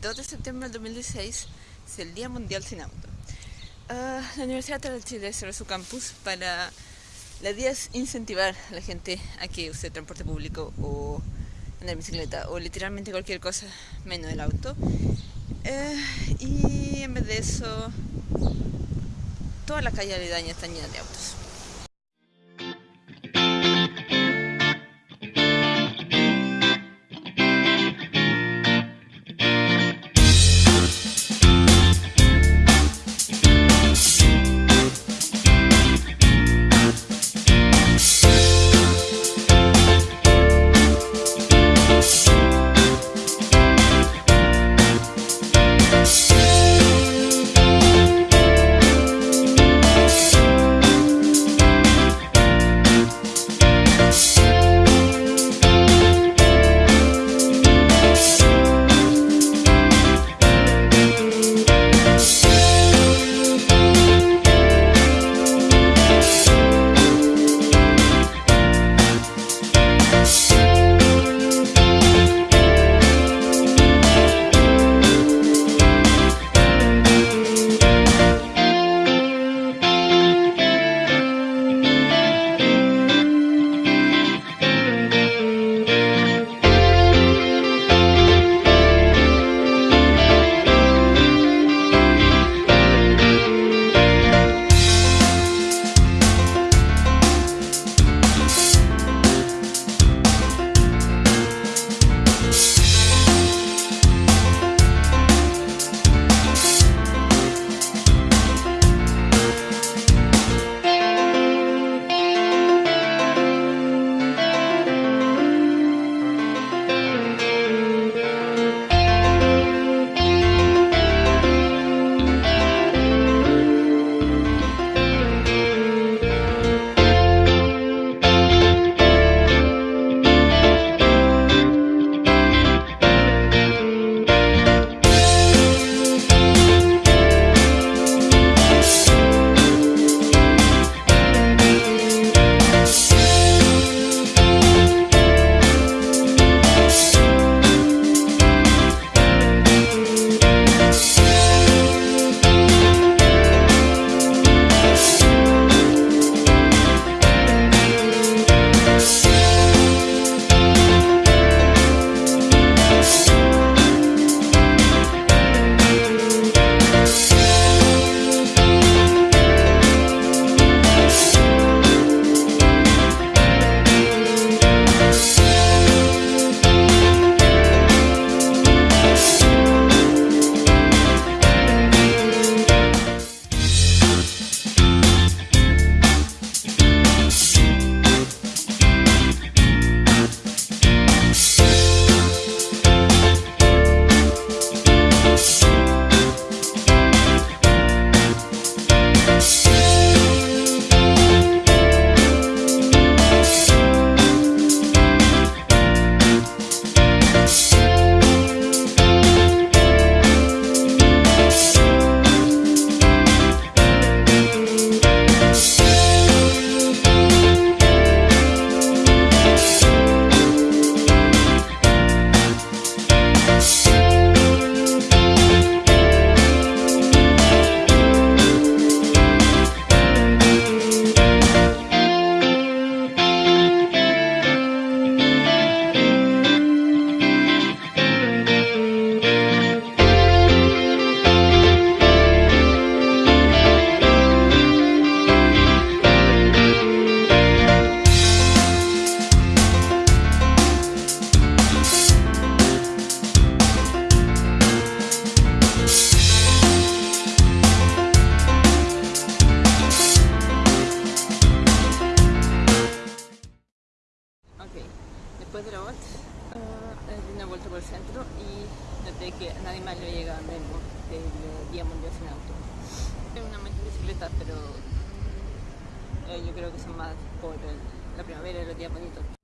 22 de septiembre del 2016 es el Día Mundial sin Auto. Uh, la Universidad de Chile cerró su campus para la día es incentivar a la gente a que use transporte público o andar en bicicleta o literalmente cualquier cosa menos el auto. Uh, y en vez de eso, toda la calle aledaña está llena de autos. Después de la vuelta uh, di una vuelta por el centro y noté que nadie más le llega memo del Día Mundial sin Auto. Es una bicicleta, pero eh, yo creo que son más por la primavera y los días bonitos.